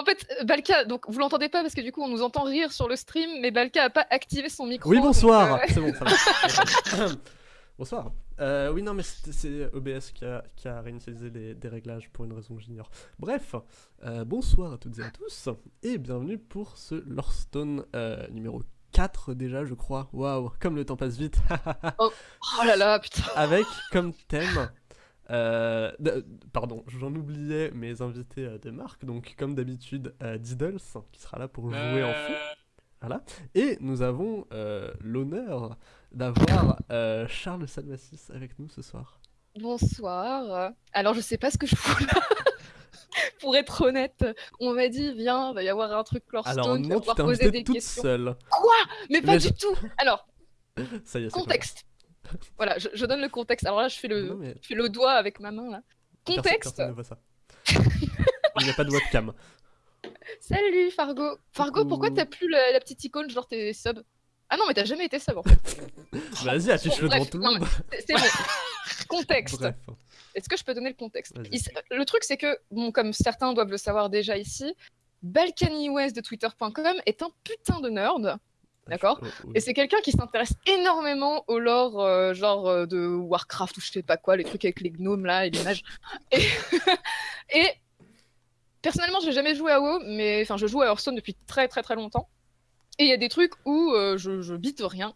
En fait, Balka, donc vous l'entendez pas parce que du coup on nous entend rire sur le stream, mais Balka a pas activé son micro. Oui, bonsoir. euh, C'est bon, ça va. bonsoir. Euh, oui, non, mais c'est OBS qui a, qui a réinitialisé les- des réglages pour une raison que j'ignore. Bref, euh, bonsoir à toutes et à tous, et bienvenue pour ce Lorestone euh, numéro 4 déjà, je crois. Waouh, comme le temps passe vite. Oh là là, putain. Avec comme thème. Euh, pardon, j'en oubliais mes invités euh, de marque, donc comme d'habitude, euh, Diddles, qui sera là pour jouer en fond. Voilà. Et nous avons euh, l'honneur d'avoir euh, Charles Salmassis avec nous ce soir. Bonsoir. Alors je sais pas ce que je fous là. Pour être honnête, on m'a dit viens, va y avoir un truc Alors tu vas non, tu pouvoir t'es poser des toute questions. seule. Mais pas Mais du je- tout. Alors Ça y est, c'est contexte. Voilà, je, je donne le contexte. Alors là, je fais le, Non, mais je fais le doigt avec ma main là. personne- Contexte. personne ne voit ça. Il n'y a pas de webcam. Salut Fargo. Fargo, Coucou. pourquoi t'as plus la, la petite icône genre t'es sub Ah non, mais t'as jamais été sub en fait. Vas-y, affiche-le devant tout le monde. C'est bon. Contexte. Est-ce que je peux donner le contexte? Il Le truc, c'est que, bon, comme certains doivent le savoir déjà ici, Balkany West de Twitter.com est un putain de nerd. D'accord oui. Et c'est quelqu'un qui s'intéresse énormément au lore, euh, genre euh, de Warcraft ou je sais pas quoi, les trucs avec les gnomes là et les mages. Et, et personnellement, j'ai jamais joué à WoW, mais enfin, je joue à Hearthstone depuis très très très longtemps. Et il y a des trucs où euh, je, je bite rien.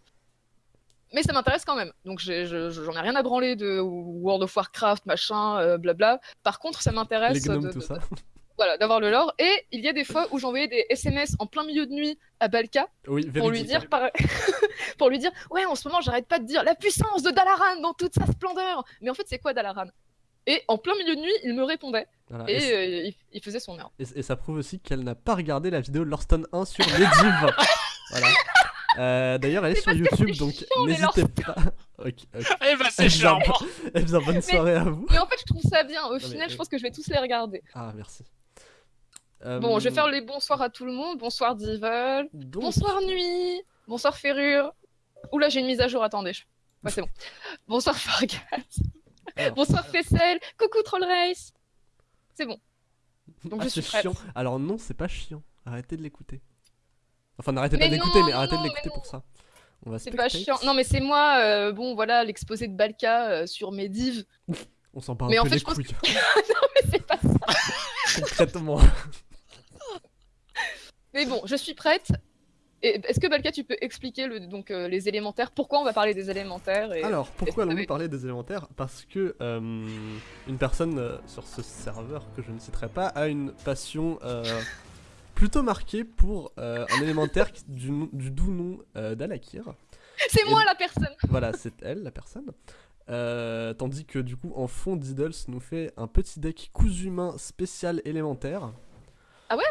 Mais ça m'intéresse quand même. Donc je- j'en ai rien à branler de World of Warcraft, machin, euh, blabla. Par contre, ça m'intéresse Les gnomes, de- tout de- ça. voilà, d'avoir le lore. Et il y a des fois où j'envoyais des SMS en plein milieu de nuit à Balka Oui, pour lui dire par- pour lui dire ouais en ce moment j'arrête pas de dire la puissance de Dalaran dans toute sa splendeur mais en fait c'est quoi Dalaran? Et en plein milieu de nuit il me répondait Voilà. et euh, il, il faisait son nerd et- et ça prouve aussi qu'elle n'a pas regardé la vidéo de Lorestone 1 sur Medivh. voilà. Euh, D'ailleurs, elle est sur YouTube, donc les n'hésitez pas. Ok, ok. Eh ben c'est Eh chiant bien, Eh bien, bonne soirée à vous. mais en fait je trouve ça bien au final je pense que je vais tous les regarder Ah, merci. Euh, bon je vais faire les bonsoirs à tout le monde bonsoir Devil donc- bonsoir Nuit bonsoir Ferrure Oula j'ai une mise à jour attendez je- ouais c'est bon bonsoir Fargas Alors, bonsoir Fessel coucou Troll Race c'est bon donc ah, je suis c'est prête chiant. Alors non, c'est pas chiant. Arrêtez de l'écouter. Enfin, n'arrêtez pas Mais d'écouter, non, mais arrêtez non, de l'écouter non. pour ça. C'est pas chiant. Non, mais c'est moi, euh, bon, voilà, l'exposé de Balka euh, sur mes divs. On s'en un Mais en fait, les je pense couilles. mais c'est pas ça. Concrètement. Mais bon, je suis prête. Est-ce que Balka, tu peux expliquer le, donc, euh, les élémentaires? Pourquoi on va parler des élémentaires et... Alors, pourquoi allons-nous parler des élémentaires? Parce que euh, une personne euh, sur ce serveur que je ne citerai pas a une passion euh, plutôt marquée pour euh, un élémentaire du, du doux nom euh, d'Alakir. C'est moi la personne Voilà, c'est elle la personne. Euh, tandis que du coup, en fond, Diddles nous fait un petit deck cousu humain spécial élémentaire. Ah ouais?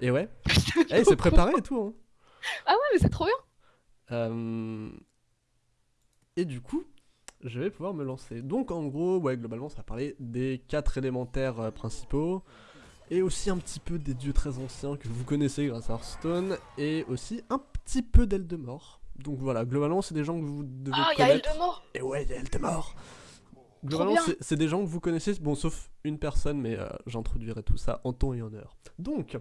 Et ouais. Eh, c'est préparé et tout. Hein. Ah ouais, mais c'est trop bien Euh, Et du coup, je vais pouvoir me lancer. Donc en gros, ouais, globalement, ça va parler des quatre élémentaires euh, principaux. Et aussi un petit peu des dieux très anciens que vous connaissez grâce à Hearthstone. Et aussi un petit peu d'Eldemort. Donc voilà, globalement, c'est des gens que vous devez Ah, il y a connaître. Eldemort Et ouais, il y a Eldemort Globalement, c'est- c'est des gens que vous connaissez, bon, sauf une personne, mais euh, j'introduirai tout ça en temps et en heure. Donc,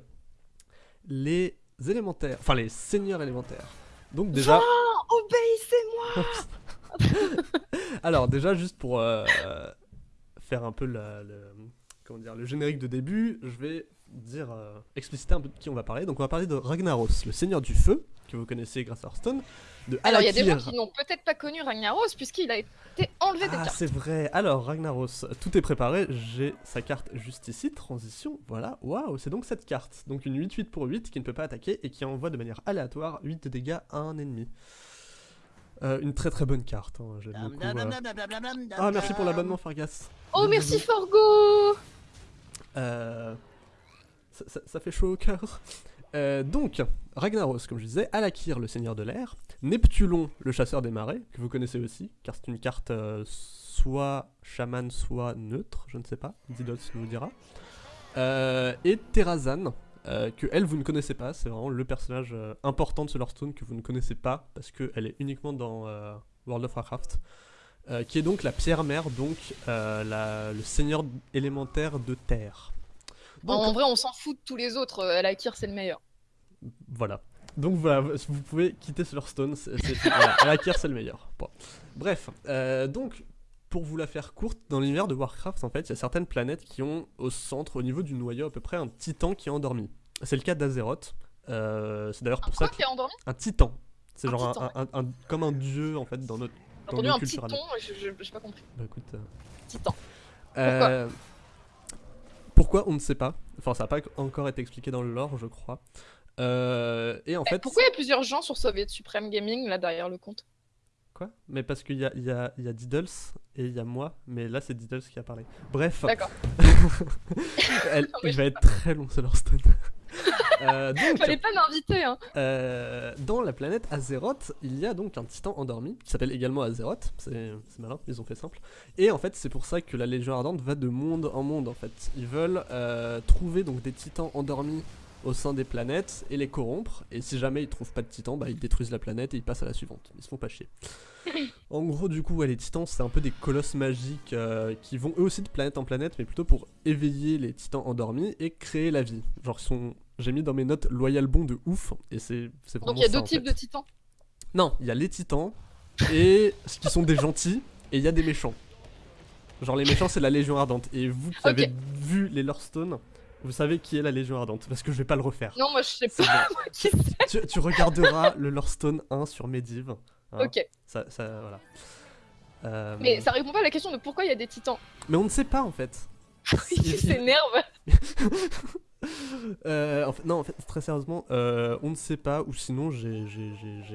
les élémentaires, enfin les seigneurs élémentaires. Donc déjà... Oh, obéissez-moi Alors déjà, juste pour euh, faire un peu la- le, comment dire, le générique de début, je vais dire, euh, expliciter un peu de qui on va parler. Donc on va parler de Ragnaros, le seigneur du feu, que vous connaissez grâce à Hearthstone, de Alors, il y a des gens qui n'ont peut-être pas connu Ragnaros, puisqu'il a été enlevé des Ah, cartes. c'est vrai. Alors, Ragnaros, tout est préparé. J'ai sa carte juste ici. Transition. Voilà. Waouh, c'est donc cette carte. Donc une 8-8 pour 8 qui ne peut pas attaquer et qui envoie de manière aléatoire 8 de dégâts à un ennemi. Euh, une très très bonne carte. hein, J'aime beaucoup. euh. Ah, merci pour l'abonnement, Fargas. Oh, merci. Forgo Euh, ça, ça- ça fait chaud au cœur. Euh, donc, Ragnaros, comme je disais, Alakir, le seigneur de l'air, Neptulon, le chasseur des marais, que vous connaissez aussi, car c'est une carte euh, soit chaman, soit neutre, je ne sais pas, Didos nous dira. Euh, et Terrazan, que elle, vous ne connaissez pas, c'est vraiment le personnage important de ce Hearthstone que vous ne connaissez pas, parce qu'elle est uniquement dans World of Warcraft. qui est donc la pierre mère, donc la- le seigneur élémentaire de terre. Donc, En vrai, on s'en fout de tous les autres. Alakir, c'est le meilleur. Voilà. Donc voilà, vous pouvez quitter Slurstone, c'est, Alakir c'est le meilleur. Bon. Bref, euh, donc pour vous la faire courte, dans l'univers de Warcraft en fait, il y a certaines planètes qui ont au centre, au niveau du noyau à peu près, un titan qui est endormi. C'est le cas d'Azeroth. Euh, c'est d'ailleurs Un pour ça quoi que... qui est endormi? Un titan. C'est Un genre un- titan, un, un- un- comme un dieu en fait dans notre... J'ai dans entendu un je- j'ai pas compris. Bah écoute... euh, Titan. euh, pourquoi? on ne sait pas? Enfin, ça n'a pas encore été expliqué dans le lore, je crois. Euh, et en fait, Pourquoi il y a plusieurs gens sur Soviet Supreme Gaming là derrière le compte? Quoi? Mais parce qu'il y a, y, a, y a Diddles et il y a moi, mais là c'est Diddles qui a parlé. Bref, D'accord. elle, Non, il va être très long ce Lorestone. euh, donc, Fallait pas m'inviter, hein. euh, dans la planète Azeroth, il y a donc un titan endormi qui s'appelle également Azeroth. C'est c'est malin, ils ont fait simple. Et en fait, c'est pour ça que la Légion Ardente va de monde en monde. En fait, ils veulent euh, trouver donc des titans endormis au sein des planètes et les corrompre. Et si jamais ils trouvent pas de titans, bah, ils détruisent la planète et ils passent à la suivante. Ils se font pas chier. En gros, du coup, ouais, les titans, c'est un peu des colosses magiques euh, qui vont eux aussi de planète en planète, mais plutôt pour éveiller les titans endormis et créer la vie. Genre, ils sont. J'ai mis dans mes notes Loyal Bon de ouf, et c'est c'est vraiment Donc il y a ça, deux types fait. de titans? Non, il y a les titans et ce qui sont des gentils, et il y a des méchants. Genre, les méchants, c'est la Légion Ardente. Et vous qui avez vu les Lorestone, vous savez qui est la Légion Ardente, parce que je vais pas le refaire. Non, moi je sais pas qui tu, tu regarderas le Lorestone 1 sur Medivh. hein. Ok. Ça, ça, voilà. Euh, Mais ça répond pas à la question de pourquoi il y a des titans. mais on ne sait pas en fait. Il s'énerve. Euh, en fait- non, en fait, très sérieusement, euh, on ne sait pas, ou sinon j'ai-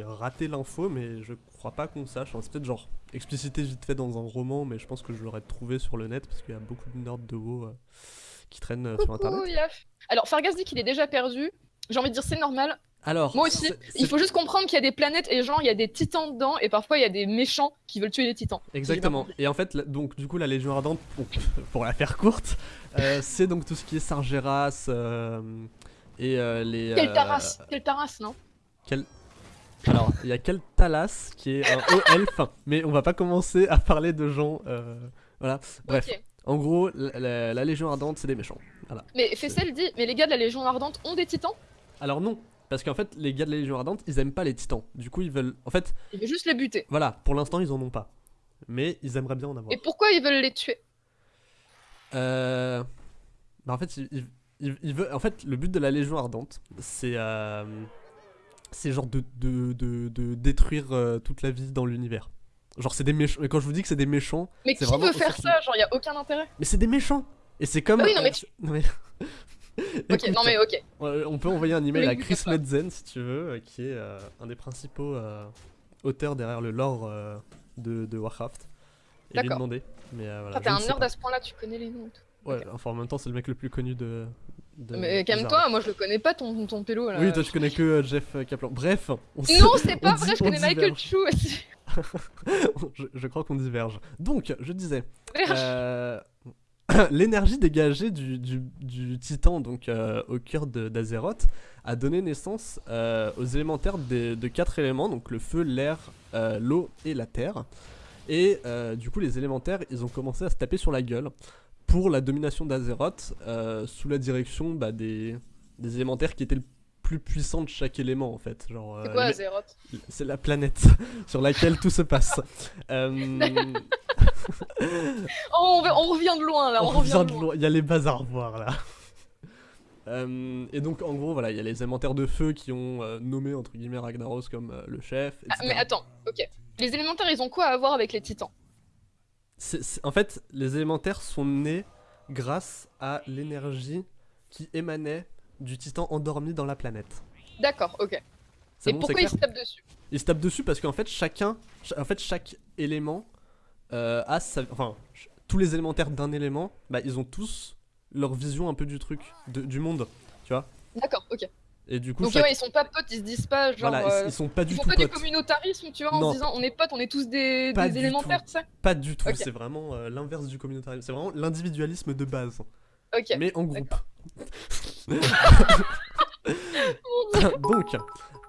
raté l'info, mais je crois pas qu'on sache. Enfin, c'est peut-être genre explicité vite fait dans un roman, mais je pense que je l'aurais trouvé sur le net parce qu'il y a beaucoup de nerds de WoW qui traînent euh, sur internet. Yaf. Alors, Fargas dit qu'il est déjà perdu. J'ai envie de dire c'est normal. Alors, Moi aussi. Il faut juste comprendre qu'il y a des planètes et genre il y a des titans dedans et parfois il y a des méchants qui veulent tuer les titans. Exactement. Et en fait, donc du coup, la Légion Ardente, pour, pour la faire courte, euh, c'est donc tout ce qui est Sargeras euh, et euh, les. Quel taras Quel taras, non? Quel... Alors, il y a Keltalas qui est un haut elfe, mais on va pas commencer à parler de gens. euh, Voilà. Bref. En gros, la, la- la Légion Ardente, c'est des méchants. Voilà. Mais Fessel dit, mais les gars de la Légion Ardente ont des titans? Alors non, parce qu'en fait, les gars de la Légion Ardente, ils aiment pas les titans. Du coup, ils veulent. En fait, Il veut juste les buter. voilà, pour l'instant, ils en ont pas. Mais ils aimeraient bien en avoir. Et pourquoi ils veulent les tuer? Euh... Bah en fait, il, il- il- il veut... en fait, le but de la Légion Ardente, c'est euh, c'est genre de, de, de, de détruire euh, toute la vie dans l'univers. Genre c'est des méchants. Et quand je vous dis que c'est des méchants, Mais qui vraiment veut faire ça Genre il y a aucun intérêt mais c'est des méchants. Et c'est comme. Ah oui, non, mais euh, non, mais- Ok, non mais ok. euh, on peut envoyer un email à Chris. Metzen si tu veux, euh, qui est euh, un des principaux euh, auteurs derrière le lore euh, de, de Warcraft. Et lui demander. Mais voilà, Ah, T'es un nerd à ce point-là, tu connais les noms et tout. Ouais, enfin en même temps, c'est le mec le plus connu de. De Mais calme-toi, moi je le connais pas ton, ton pélo là. Oui, toi tu connais que euh, Jeff euh, Kaplan. Bref, on Non, c'est pas vrai, dit- je on connais Michael. Chu aussi. je, je crois qu'on diverge. Donc, je disais, euh, l'énergie dégagée du, du- du titan, donc euh, au cœur d'Azeroth, a donné naissance euh, aux élémentaires des- de quatre éléments, donc le feu, l'air, l'eau et la terre. Et du coup, les élémentaires, ils ont commencé à se taper sur la gueule pour la domination d'Azeroth euh, sous la direction bah, des, des élémentaires qui étaient le plus puissants de chaque élément en fait. Genre, C'est euh, quoi Azeroth? c'est la planète sur laquelle tout se passe. Euh, Oh, on, revient de loin là, on, revient, de loin. Il y a les bazars voir là. Euh, et donc en gros voilà, il y a les élémentaires de feu qui ont euh, nommé entre guillemets Ragnaros comme euh, le chef. Ah, mais attends, ok. Les élémentaires, ils ont quoi à voir avec les titans? En fait, les élémentaires sont nés grâce à l'énergie qui émanait du titan endormi dans la planète. D'accord, ok. Et bon, pourquoi ils se tapent dessus? Ils se tapent dessus parce qu'en fait chacun, ch- en fait chaque élément euh, a sa, enfin tous les élémentaires d'un élément, bah ils ont tous leur vision un peu du truc, de- du monde, tu vois? D'accord, ok. Et du coup, Donc chaque- ouais, ils sont pas potes, ils se disent pas genre... voilà, ils- euh, ils, sont pas Ils du font tout pas du communautarisme, tu vois, en se disant on est potes, on est tous des, élémentaires, tu sais pas du tout. C'est vraiment euh, l'inverse du communautarisme. C'est vraiment l'individualisme de base, Ok. mais en groupe. Dieu. Donc,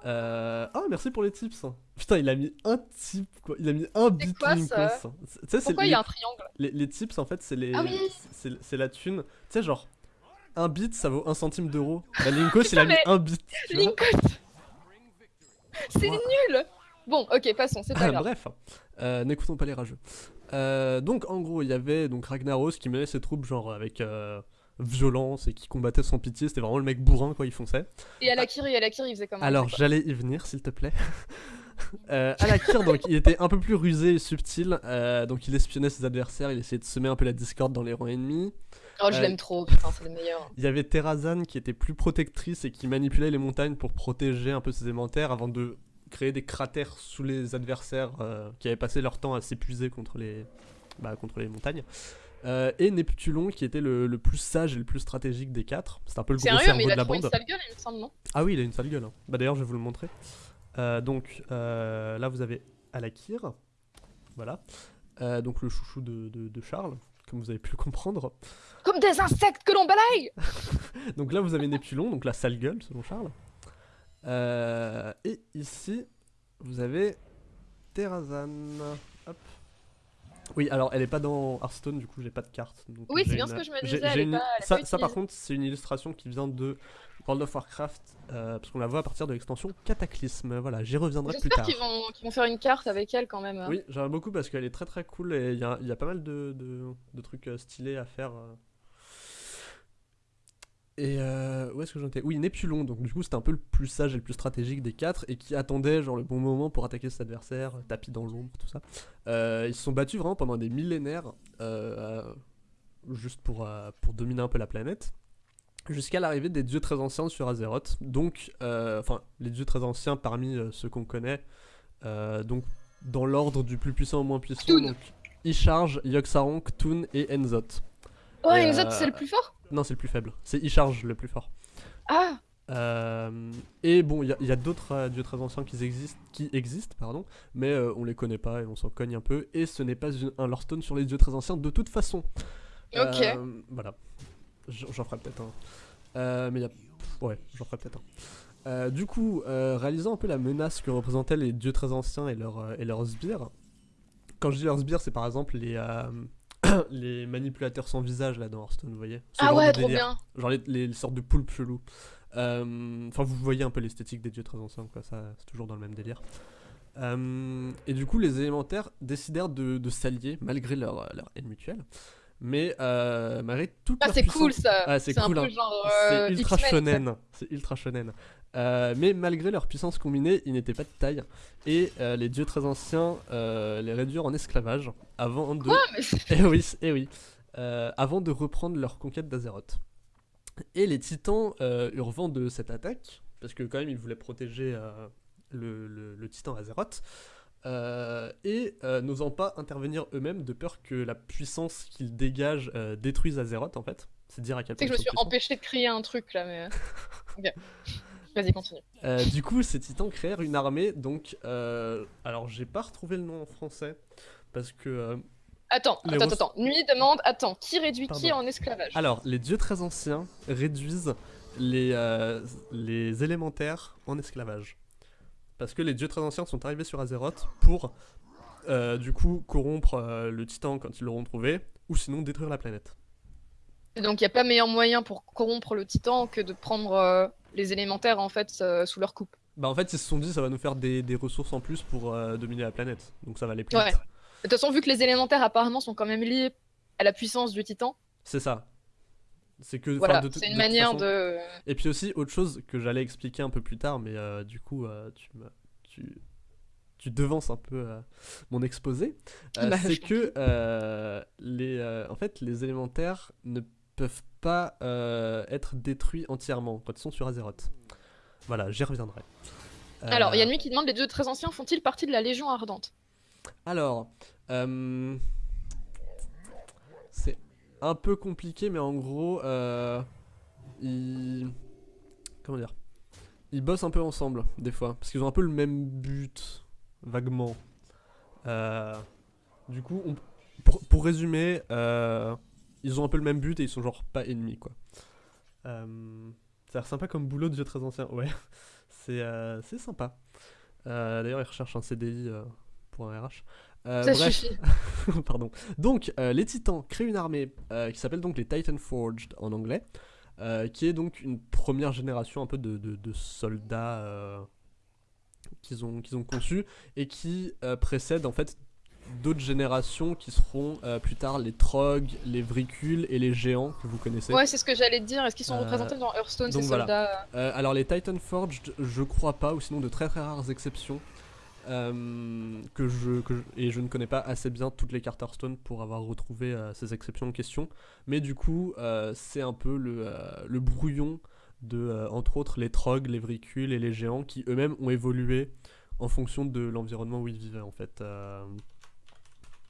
euh... ah merci pour les tips. Putain, il a mis un tip, quoi. Il a mis un bit Pourquoi il y a un triangle? les, les tips en fait c'est les Ah oui. c'est la thune tu sais genre un bit, ça vaut un centime d'euro. Bah, Linkos, il a mis mais- un bit. Linkos C'est nul Bon, ok, passons, c'est pas grave. Bref, euh, n'écoutons pas les rageux. Euh, donc en gros, il y avait donc Ragnaros qui menait ses troupes genre avec euh, violence et qui combattait sans pitié. C'était vraiment le mec bourrin quoi, il fonçait. Et Alakiri, Alakiri, il faisait comment Alors j'allais y venir, s'il te plaît. euh, Alakir, donc il était un peu plus rusé et subtil. euh, donc il espionnait ses adversaires, il essayait de semer un peu la discorde dans les rangs ennemis. Oh, je euh, l'aime trop, putain, c'est le meilleur. Il y avait Terrazan qui était plus protectrice et qui manipulait les montagnes pour protéger un peu ses élémentaires avant de créer des cratères sous les adversaires euh, qui avaient passé leur temps à s'épuiser contre les, bah, contre les montagnes. Euh, et Neptulon qui était le, le plus sage et le plus stratégique des quatre. C'est un peu le gros Sérieux, cerveau mais il de a la une bande. sale gueule, il me semble, non? Ah oui, il a une sale gueule. hein. Bah d'ailleurs, je vais vous le montrer. Euh, donc là, vous avez Alakir. Voilà. Donc le chouchou de, de- de Charles, comme vous avez pu le comprendre. Comme des insectes que l'on balaye Donc là, vous avez Neptulon, donc la sale gueule, selon Charles. Euh, et ici, vous avez Terrazan. Hop. Oui, alors elle est pas dans Hearthstone, du coup j'ai pas de carte. donc Oui, c'est bien une- ce que je me disais, elle une- pas- elle ça, par contre, c'est une illustration qui vient de World of Warcraft, euh, parce qu'on la voit à partir de l'extension Cataclysme. Voilà, j'y reviendrai plus J'espère tard. qu'ils vont, qu'ils vont faire une carte avec elle quand même. hein. Oui, j'aimerais beaucoup parce qu'elle est très très cool et il y a, il y a pas mal de, de- de trucs euh, stylés à faire. euh. Et euh, où est-ce que j'en étais? Oui, Neptulon, donc du coup c'était un peu le plus sage et le plus stratégique des quatre et qui attendait genre le bon moment pour attaquer ses adversaires, euh, tapis dans l'ombre, tout ça. Euh, ils se sont battus vraiment pendant des millénaires euh, juste pour, pour dominer un peu la planète. Jusqu'à l'arrivée des dieux très anciens sur Azeroth. Donc, enfin, les dieux très anciens parmi ceux qu'on connaît. Donc, dans l'ordre du plus puissant au moins puissant. Ktun. Donc, Isharge, Yogg-Saron, Ktun et Enzot. Oh, Et, euh, c'est le plus fort Non, c'est le plus faible. C'est Isharge le plus fort. Ah Euh, et bon, il y a, il d'autres euh, dieux très anciens qui existent, qui existent pardon, mais euh, on les connaît pas et on s'en cogne un peu. Et ce n'est pas une- un Lorestone sur les dieux très anciens de toute façon. Ok. Euh, voilà. J'en ferai peut-être un. Euh, mais il y a. Ouais, j'en ferai peut-être un. Euh, du coup, euh, réalisant un peu la menace que représentaient les dieux très anciens et, leurs euh, et leurs sbires, quand je dis leurs sbires, c'est par exemple les, euh, les manipulateurs sans visage là dans Hearthstone, vous voyez Ah ouais, trop délire. bien Genre les, les sortes de poulpes chelous. Euh, Enfin, vous voyez un peu l'esthétique des dieux très anciens, quoi. Ça, c'est toujours dans le même délire. Euh, et du coup, les élémentaires décidèrent de, de s'allier malgré leur, leur haine mutuelle. Mais euh, malgré toute Ah, leur c'est cool ça Ah, c'est un cool, peu hein. genre. euh, c'est ultra X-Men, quoi. shonen. C'est ultra shonen. Euh, mais malgré leur puissance combinée, ils n'étaient pas de taille. Et euh, les dieux très anciens euh, les réduirent en esclavage avant de. Mais Eh oui, eh oui. Avant de reprendre leur conquête d'Azeroth. Et les titans eurent vent de cette attaque, parce que quand même ils voulaient protéger le, le- le titan Azeroth, et n'osant pas intervenir eux-mêmes de peur que la puissance qu'ils dégagent détruise Azeroth en fait. C'est dire à quel point que je me suis empêché de crier un truc là, mais. Vas-y, continue. Euh, du coup, ces titans créèrent une armée, donc... euh, alors, j'ai pas retrouvé le nom en français, parce que... euh, Attends, attends, Russes- attends. Nuit demande, attends, qui réduit qui en esclavage? Alors, les dieux très anciens réduisent les, les élémentaires en esclavage. Parce que les dieux très anciens sont arrivés sur Azeroth pour, du coup, corrompre le titan quand ils l'auront trouvé, ou sinon détruire la planète. Donc il n'y a pas meilleur moyen pour corrompre le titan que de prendre euh, les élémentaires en fait euh, sous leur coupe. Bah en fait, ils se sont dit ça va nous faire des, des ressources en plus pour euh, dominer la planète. Donc ça va aller plus Ouais. De toute façon, vu que les élémentaires apparemment sont quand même liés à la puissance du titan, C'est ça. C'est que... voilà, c'est une de manière façon- de. Et puis aussi, autre chose que j'allais expliquer un peu plus tard, mais du coup, tu, me- tu, tu devances un peu euh, mon exposé, euh, Bah, c'est que euh, les, en fait, les élémentaires ne peuvent pas euh, être détruits entièrement quand ils sont sur Azeroth. Voilà, j'y reviendrai. Euh, Alors, il y a Nuit qui demande les dieux très anciens font-ils partie de la Légion ardente? Alors, euh, c'est un peu compliqué, mais en gros, euh, ils, comment dire, ils bossent un peu ensemble des fois, parce qu'ils ont un peu le même but, vaguement. Du coup, on- pour, pour résumer, ils ont un peu le même but et ils sont genre pas ennemis, quoi. Euh, ça a l'air sympa comme boulot de vieux très ancien, ouais. C'est euh, c'est sympa. Euh, D'ailleurs, ils recherchent un CDI euh, pour un RH. Euh, Ça bref. suffit. Pardon. Donc, les Titans créent une armée qui s'appelle donc les Titan Forged en anglais. qui est donc une première génération un peu de, de- de soldats qu'ils ont, qu'ils ont conçus et qui précède en fait d'autres générations qui seront euh, plus tard les trogs, les vricules et les géants que vous connaissez. Ouais, c'est ce que j'allais te dire. Est-ce qu'ils sont Euh, représentés dans Hearthstone, ces voilà. soldats Euh, alors les Titan Forged, je crois pas, ou sinon de très très rares exceptions. que je, que je- et je ne connais pas assez bien toutes les cartes Hearthstone pour avoir retrouvé ces exceptions en question. Mais du coup, c'est un peu le, le brouillon de, entre autres, les trogs, les vricules et les géants qui eux-mêmes ont évolué en fonction de l'environnement où ils vivaient en fait. euh.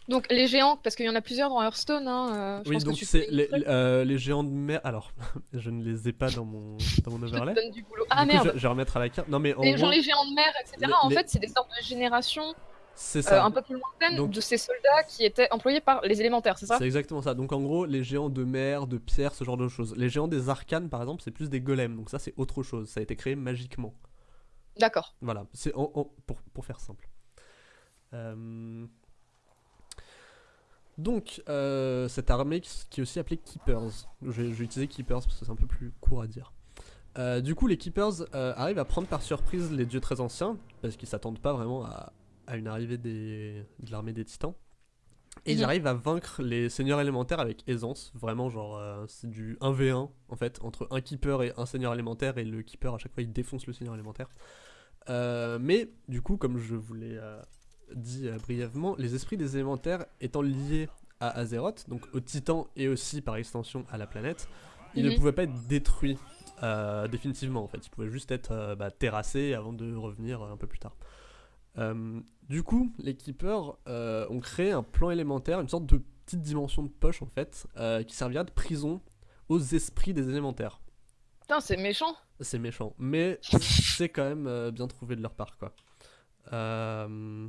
Donc les géants, parce qu'il y en a plusieurs dans Hearthstone. Hein, euh, je Oui, pense donc c'est les, euh, les géants de mer. Alors, je ne les ai pas dans mon, dans mon Je overlay. te donne du boulot. Ah Du coup, merde je, je vais remettre à la carte. Non, mais en les, genre gros, les géants de mer, etc. les- en fait, c'est des sortes de générations c'est euh, ça. un peu plus lointaines Donc- de ces soldats qui étaient employés par les élémentaires, c'est ça? C'est exactement ça. Donc en gros, les géants de mer, de pierre, ce genre de choses. Les géants des arcanes, par exemple, c'est plus des golems. Donc ça, c'est autre chose. Ça a été créé magiquement. D'accord. Voilà, c'est en- en- pour, pour faire simple. Euh, Donc, euh, cette armée qui, est aussi appelée Keepers. Je vais, je vais utiliser Keepers parce que c'est un peu plus court à dire. Euh, du coup, les Keepers euh, arrivent à prendre par surprise les dieux très anciens, parce qu'ils s'attendent pas vraiment à, à une arrivée des, de l'armée des titans. Et ils arrivent à vaincre les seigneurs élémentaires avec aisance. Vraiment, genre, euh, c'est du 1v1 en fait, entre un Keeper et un seigneur élémentaire, et le Keeper à chaque fois il défonce le seigneur élémentaire. Mais du coup, comme je vous l'ai euh, dit euh, brièvement, les esprits des élémentaires étant liés à Azeroth, donc aux titans et aussi par extension à la planète, ils ne Mhm. pouvaient pas être détruits euh, définitivement en fait. Ils pouvaient juste être euh, bah, terrassés avant de revenir un peu plus tard. Du coup, les Keepers ont créé un plan élémentaire, une sorte de petite dimension de poche en fait, qui servira de prison aux esprits des élémentaires. Putain, c'est méchant. C'est méchant, mais c'est quand même euh, bien trouvé de leur part, quoi. Euh,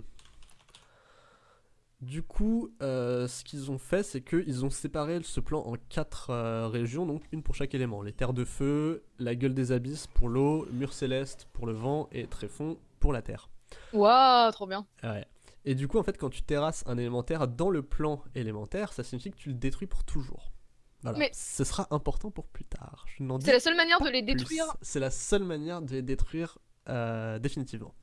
Du coup, euh, ce qu'ils ont fait, c'est qu'ils ont séparé ce plan en quatre euh, régions, donc une pour chaque élément. Les terres de feu, la gueule des abysses pour l'eau, mur céleste pour le vent et tréfonds pour la terre. Waouh, trop bien. Ouais. Et du coup, en fait, quand tu terrasses un élémentaire dans le plan élémentaire, ça signifie que tu le détruis pour toujours. Voilà. Mais- Ce sera important pour plus tard. C'est la seule manière de les détruire. C'est la seule manière de les détruire euh, définitivement.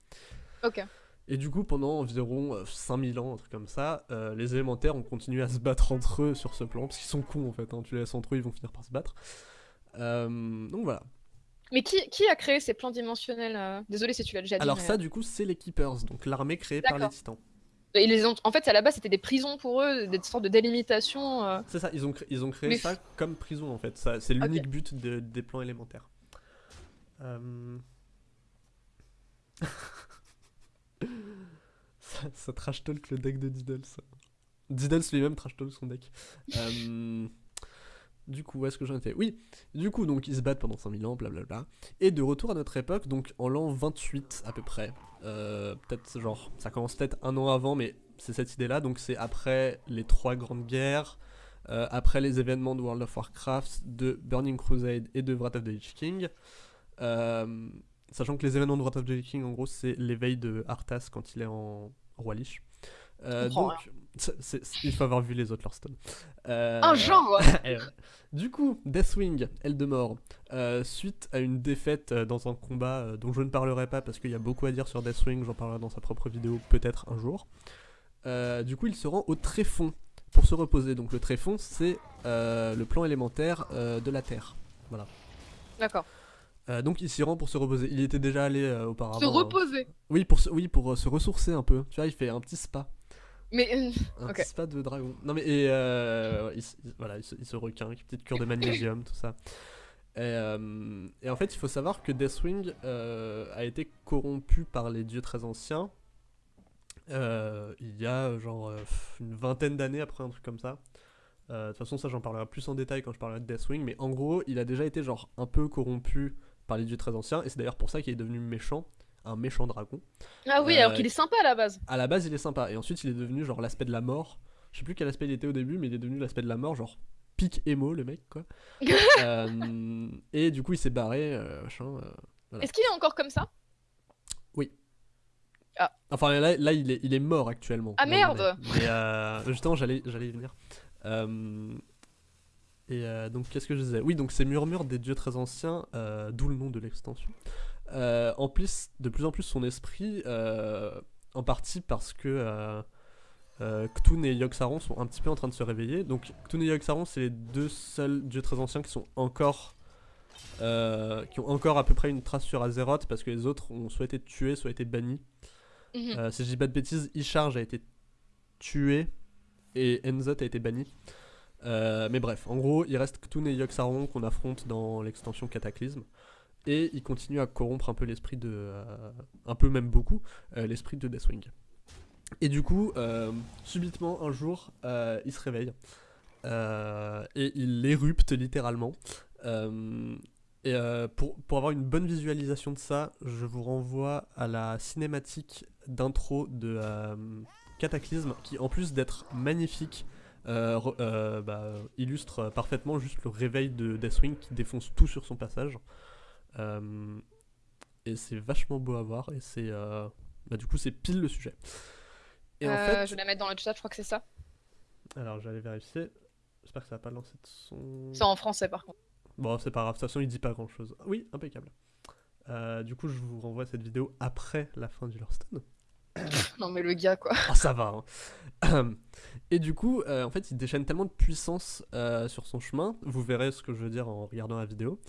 Ok. Et du coup, pendant environ euh, 5000 ans, un truc comme ça, euh, les élémentaires ont continué à se battre entre eux sur ce plan, parce qu'ils sont cons en fait, hein, tu les laisses entre eux, ils vont finir par se battre. Euh, donc voilà. Mais qui, qui a créé ces plans dimensionnels euh? Désolé si tu l'as déjà dit. Alors mais, ça, du coup, c'est les Keepers, donc l'armée créée par les titans. euh, ils les ont... En fait, à la base, c'était des prisons pour eux, des sortes de délimitation. euh. C'est ça, ils ont, ils ont créé Mais- ça comme prison en fait, ça, c'est l'unique but de- des plans élémentaires. Ça, ça trash talk le deck de Diddles. Diddles lui-même trash talk son deck. Euh, Du coup, où est-ce que j'en étais? Oui, du coup, donc ils se battent pendant 5000 ans, blablabla. Et de retour à notre époque, donc en l'an 28 à peu près, euh, peut-être genre, ça commence peut-être un an avant, mais c'est cette idée-là, donc c'est après les trois grandes guerres, euh, après les événements de World of Warcraft, de Burning Crusade et de Wrath of the Lich King. Euh, sachant que les événements de Wrath of the King, en gros, c'est l'éveil de Arthas quand il est en roi Lich. Euh, donc, il faut avoir vu les autres Hearthstone. Euh, Un genre ouais. Du coup, Deathwing, Eldemort, euh, suite à une défaite euh, dans un combat euh, dont je ne parlerai pas parce qu'il y a beaucoup à dire sur Deathwing, j'en parlerai dans sa propre vidéo peut-être un jour. Du coup, il se rend au tréfonds pour se reposer. Donc le tréfonds, c'est le plan élémentaire de la Terre. D'accord. Euh, donc il s'y rend pour se reposer. Il était déjà allé euh, auparavant. Se hein. reposer. Oui, pour se, oui, pour euh, se ressourcer un peu. Tu vois, il fait un petit spa. Mais Un petit spa de dragon. Non mais et, il, voilà, il se, il se requin, une petite cure de magnésium, tout ça. Et, et en fait, il faut savoir que Deathwing a été corrompu par les dieux très anciens. il y a genre une vingtaine d'années après un truc comme ça. De toute façon, ça j'en parlerai plus en détail quand je parlerai de Deathwing, mais en gros, il a déjà été genre un peu corrompu par les dieux très anciens, et c'est d'ailleurs pour ça qu'il est devenu méchant, un méchant dragon. Ah oui, Euh, alors qu'il est sympa à la base. À la base, il est sympa. Et ensuite, il est devenu genre l'aspect de la mort. Je sais plus quel aspect il était au début, mais il est devenu l'aspect de la mort, genre pic émo, le mec, quoi. Euh, et du coup, il s'est barré, euh, machin. euh, voilà. Est-ce qu'il est encore comme ça? Enfin, là, là il, est, il est mort actuellement. Ah, merde. Mais euh, justement, j'allais j'allais y venir. Euh, Et euh, donc, qu'est-ce que je disais? Oui, donc ces murmures des dieux très anciens, euh, d'où le nom de l'extension, euh, emplissent de plus en plus son esprit, en partie parce que Ktun et Yogg-Saron sont un petit peu en train de se réveiller. Donc, Ktun et Yogg-Saron, c'est les deux seuls dieux très anciens qui sont encore. qui ont encore à peu près une trace sur Azeroth parce que les autres ont soit été tués, soit été bannis. Mhm. Si je dis pas de bêtises, Isharge a été tué et Enzot a été banni. Euh, mais bref, en gros, il reste Ktun et Yogg-Saron qu'on affronte dans l'extension Cataclysme. Et il continue à corrompre un peu l'esprit de. euh, un peu même beaucoup, euh, l'esprit de Deathwing. Et du coup, subitement, un jour, il se réveille. Et il érupte littéralement. Et pour, pour avoir une bonne visualisation de ça, je vous renvoie à la cinématique d'intro de Cataclysme, qui en plus d'être magnifique, euh, euh, bah, illustre parfaitement juste le réveil de Deathwing qui défonce tout sur son passage. Euh, et c'est vachement beau à voir, et c'est. bah, du coup, c'est pile le sujet. Et en fait. Je vais la mettre dans le chat, je crois que c'est ça. Alors, j'allais vérifier. J'espère que ça va pas lancer de son. C'est en français par contre. Bon, c'est pas grave, de toute façon, il dit pas grand chose. Oui, impeccable. Euh, du coup, je vous renvoie cette vidéo après la fin du Hearthstone. Non mais le gars quoi. Ah, ça va. hein. Et du coup, euh, en fait, il déchaîne tellement de puissance euh, sur son chemin, vous verrez ce que je veux dire en regardant la vidéo,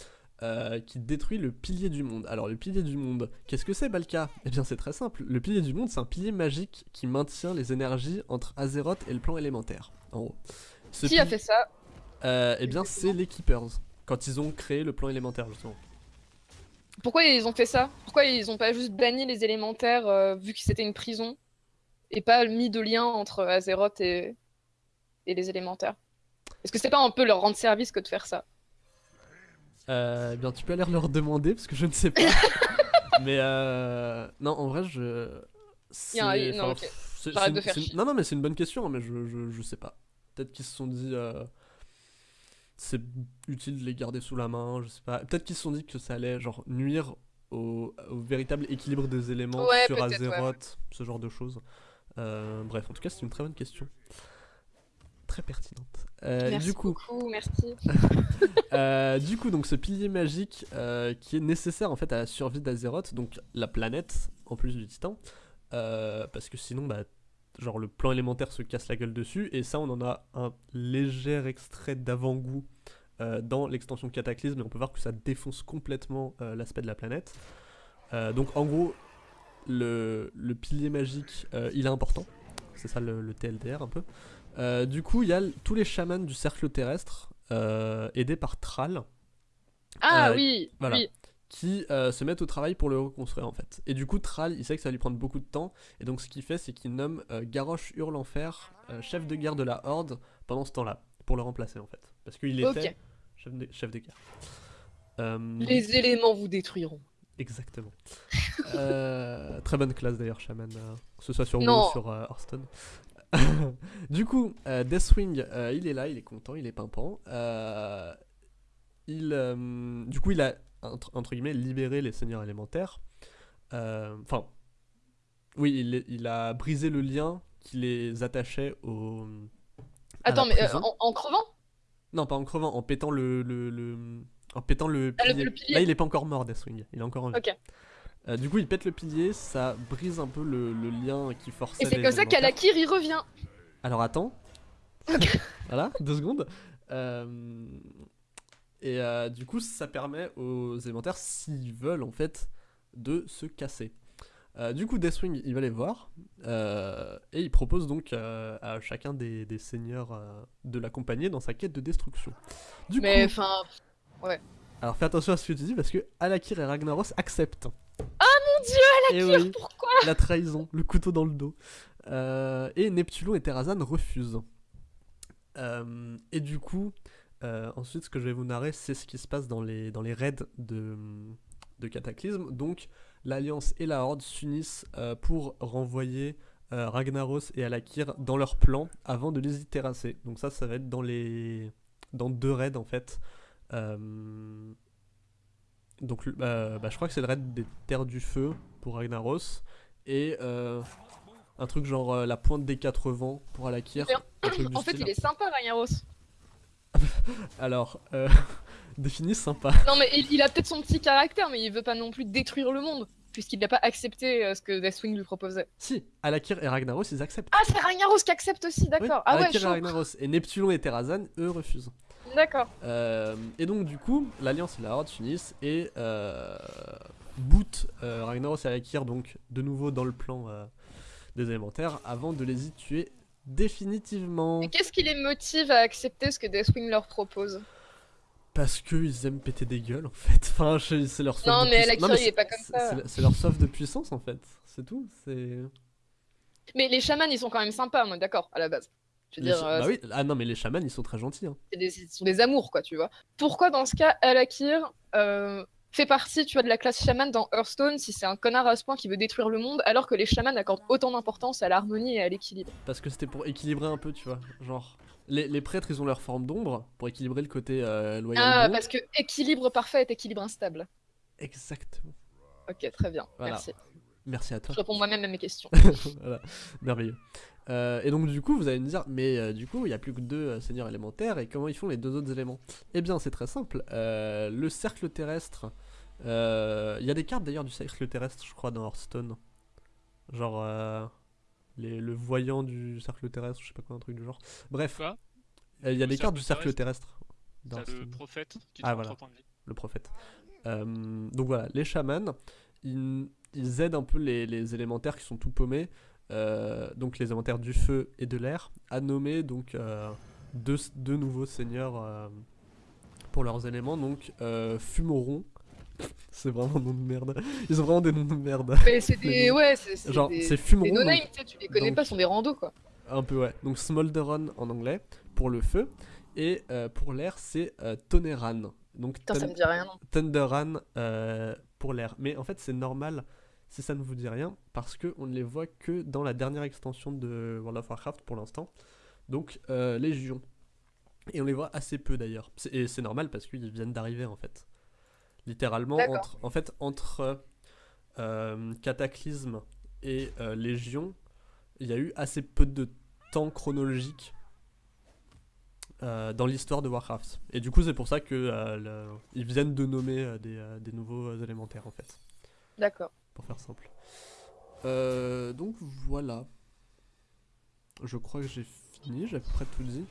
euh, qui détruit le pilier du monde. Alors, le pilier du monde, qu'est-ce que c'est, Balka? Eh bien, c'est très simple. Le pilier du monde, c'est un pilier magique qui maintient les énergies entre Azeroth et le plan élémentaire, en. Ce Qui a fait ça? Eh bien, c'est les Keepers, quand ils ont créé le plan élémentaire, justement. Pourquoi ils ont fait ça? Pourquoi ils ont pas juste banni les élémentaires euh, vu que c'était une prison et pas mis de lien entre Azeroth et, et les élémentaires? Est-ce que c'est pas un peu leur rendre service que de faire ça? Euh, eh bien, tu peux aller leur demander parce que je ne sais pas. mais euh, non, en vrai, je. Un- non, enfin, de faire. Non, non, mais c'est une bonne question, hein, mais je, je, je sais pas. Peut-être qu'ils se sont dit. euh, c'est utile de les garder sous la main, je sais pas. Peut-être qu'ils se sont dit que ça allait genre nuire au, au véritable équilibre des éléments Ouais, sur ouais. Azeroth, ce genre de choses. Euh, bref, en tout cas, c'est une très bonne question. Très pertinente. Euh, Merci du coup, beaucoup, merci. euh, du coup, donc ce pilier magique qui est nécessaire en fait à la survie d'Azeroth, donc la planète en plus du Titan, parce que sinon, bah, genre le plan élémentaire se casse la gueule dessus, et ça, on en a un léger extrait d'avant-goût euh, dans l'extension Cataclysme, et on peut voir que ça défonce complètement euh, l'aspect de la planète. Euh, donc en gros, le, le pilier magique, il est important. C'est ça le, le TLDR un peu. Du coup, il y a tous les chamans du cercle terrestre, aidés par Thrall, Ah oui, voilà. oui. Qui euh, se mettent au travail pour le reconstruire en fait. Et du coup, Thrall, il sait que ça va lui prendre beaucoup de temps, et donc ce qu'il fait, c'est qu'il nomme euh, Garrosh Hurlenfer euh, chef de guerre de la Horde pendant ce temps-là, pour le remplacer en fait. Parce qu'il était Ok. chef, de, chef de guerre. Euh, Les éléments vous détruiront. Exactement. Très bonne classe d'ailleurs, Shaman, que ce soit sur Non. WoW ou sur Hearthstone. du coup, Deathwing, il est là, il est content, il est pimpant. Il, du coup, il a entre, entre guillemets libéré les seigneurs élémentaires. Euh, Enfin, oui, il, il a brisé le lien qui les attachait au. Attends, mais euh, en, en crevant? Non, pas en crevant, en pétant le. le, le- En pétant le Ah, le- pilier. Là, il est pas encore mort, Deathwing. Il est encore en vie. Euh, du coup, il pète le pilier, ça brise un peu le, le lien qui forçait Et c'est comme ça qu'Alakir y revient. Alors attends. voilà, deux secondes. Euh, Et euh, du coup, ça permet aux élémentaires, s'ils veulent en fait, de se casser. Euh, du coup, Deathwing, il va les voir. euh, et il propose donc à chacun des, des seigneurs de l'accompagner dans sa quête de destruction. Du Mais coup, enfin, alors fais attention à ce que tu dis parce que Alakir et Ragnaros acceptent. mon dieu, Alakir, oui. pourquoi la trahison, le couteau dans le dos. Et Neptulo et Terrazan refusent. Et du coup, euh, ensuite, ce que je vais vous narrer, c'est ce qui se passe dans les, dans les raids de, de Cataclysme. Donc, l'Alliance et la Horde s'unissent euh, pour renvoyer euh, Ragnaros et Alakir dans leur plan avant de les y terrasser. Donc, ça, ça va être dans les dans deux raids en fait. Donc, bah, je crois que c'est le raid des Terres du Feu pour Ragnaros et un truc genre la pointe des quatre vents pour Alakir. En fait, style. il est sympa, Ragnaros. Alors, euh, défini sympa. Non, mais il, il a peut-être son petit caractère, mais il veut pas non plus détruire le monde, puisqu'il n'a pas accepté euh, ce que Deathwing lui proposait. Si, Alakir et Ragnaros, ils acceptent. Ah, c'est Ragnaros qui accepte aussi, d'accord. Oui, ah ouais, Alakir et chaud. Ragnaros. Et Neptulon et Terrazan, eux, refusent. D'accord. Euh, et donc, du coup, l'Alliance et la Horde s'unissent et euh, bootent euh, Ragnaros et Alakir, donc, de nouveau dans le plan des élémentaires, avant de les y tuer définitivement. Et qu'est-ce qui les motive à accepter ce que Deathwing leur propose? Parce qu'ils aiment péter des gueules, en fait. Enfin, c'est leur soif Non, de mais puissance. Mais est pas comme ça. c'est- leur soif de puissance, en fait. C'est tout. C'est. Mais les chamans, ils sont quand même sympas, moi, d'accord, à la base. Je veux dire, cha- euh, bah oui, ah non, mais les chamans, ils sont très gentils. Hein. des, ce sont des amours, quoi, tu vois. Pourquoi, dans ce cas, Alakir euh, fait partie, tu vois, de la classe chaman dans Hearthstone si c'est un connard à ce point qui veut détruire le monde, alors que les chamans accordent autant d'importance à l'harmonie et à l'équilibre Parce que c'était pour équilibrer un peu, tu vois. Genre, les, les prêtres, ils ont leur forme d'ombre pour équilibrer le côté euh, loyal. Ah, parce que équilibre parfait est équilibre instable. Exactement. Ok, très bien, Voilà. merci. Merci à Je toi. réponds moi-même à mes questions. voilà, merveilleux. Euh, et donc, du coup, vous allez me dire, mais euh, du coup, il n'y a plus que deux euh, seigneurs élémentaires, et comment ils font les deux autres éléments? Eh bien, c'est très simple. Le cercle terrestre. Il y a des cartes d'ailleurs du cercle terrestre, je crois, dans Hearthstone. Genre. les- le voyant du cercle terrestre, je sais pas quoi, un truc du genre. Bref, il y a des cartes du cercle terrestre? dans T'as le prophète qui Ah, voilà. 3 points de vie. le prophète. Donc voilà, les chamans, ils, ils aident un peu les, les élémentaires qui sont tout paumés, donc les élémentaires du feu et de l'air, à nommer donc euh, deux, deux nouveaux seigneurs euh, pour leurs éléments, donc euh, Fumoron. C'est vraiment un nom de merde. Ils ont vraiment des noms de merde. Mais c'est Les des. Ouais, c'est c'est Genre, c'est des Fumoron. no-names, tu les connais donc- pas, sont des randos, quoi. un peu, ouais. Donc Smolderon en anglais pour le feu. Et euh, pour l'air, c'est euh, Toneran. Donc Putain, ça me dit rien. Thunderan euh, pour l'air. Mais en fait, c'est normal si ça ne vous dit rien, parce que on ne les voit que dans la dernière extension de World of Warcraft pour l'instant. Donc, euh, Légion. Et on les voit assez peu d'ailleurs. Et c'est normal parce qu'ils viennent d'arriver en fait. Littéralement, entre, en fait, entre euh, Cataclysme et euh, Légion, il y a eu assez peu de temps chronologique euh, dans l'histoire de Warcraft. Et du coup, c'est pour ça que euh, le- ils viennent de nommer euh, des, des nouveaux élémentaires en fait, D'accord. Faire simple. Euh, donc voilà. Je crois que j'ai fini, j'ai à peu près tout dit.